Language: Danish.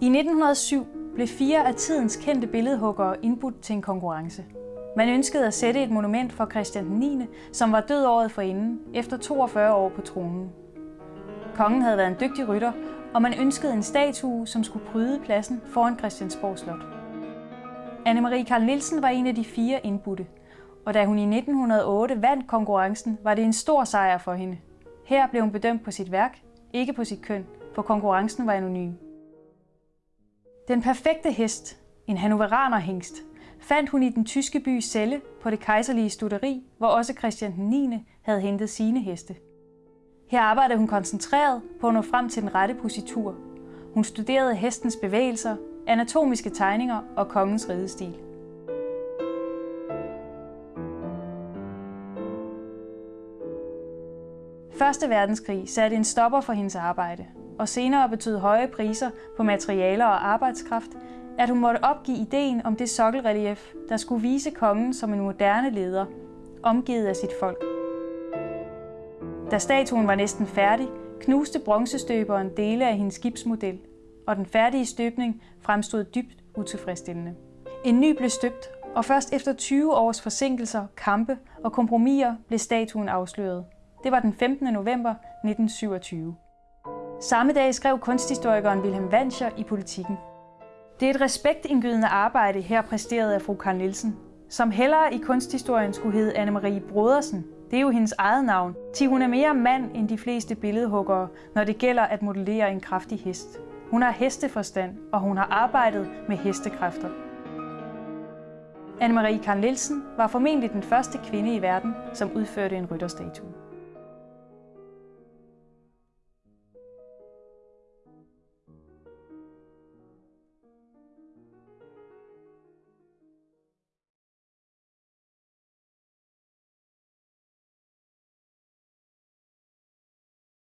I 1907 blev fire af tidens kendte billedhuggere indbudt til en konkurrence. Man ønskede at sætte et monument for Christian 9., som var død året forinden, efter 42 år på tronen. Kongen havde været en dygtig rytter, og man ønskede en statue, som skulle pryde pladsen foran Christiansborg Slot. Anne-Marie Karl Nielsen var en af de fire indbudte, og da hun i 1908 vandt konkurrencen, var det en stor sejr for hende. Her blev hun bedømt på sit værk, ikke på sit køn, for konkurrencen var anonym. Den perfekte hest, en hannoveranerhingst, fandt hun i den tyske by Celle på det kejserlige studeri, hvor også Christian 9. havde hentet sine heste. Her arbejdede hun koncentreret på at nå frem til den rette positur. Hun studerede hestens bevægelser, anatomiske tegninger og kongens ridestil. Første verdenskrig satte en stopper for hendes arbejde, og senere betød høje priser på materialer og arbejdskraft, at hun måtte opgive ideen om det sokkelrelief, der skulle vise kongen som en moderne leder, omgivet af sit folk. Da statuen var næsten færdig, knuste bronzestøberen dele af hendes skibsmodel, og den færdige støbning fremstod dybt utilfredsstillende. En ny blev støbt, og først efter 20 års forsinkelser, kampe og kompromiser blev statuen afsløret. Det var den 15. november 1927. Samme dag skrev kunsthistorikeren Wilhelm Wanscher i Politiken. Det er et respektindgydende arbejde her præsteret af fru Karl Nielsen, som hellere i kunsthistorien skulle hedde Anne-Marie Brodersen. Det er jo hendes eget navn, til hun er mere mand end de fleste billedhuggere, når det gælder at modellere en kraftig hest. Hun har hesteforstand, og hun har arbejdet med hestekræfter. Anne-Marie Karl Nielsen var formentlig den første kvinde i verden, som udførte en rytterstatue.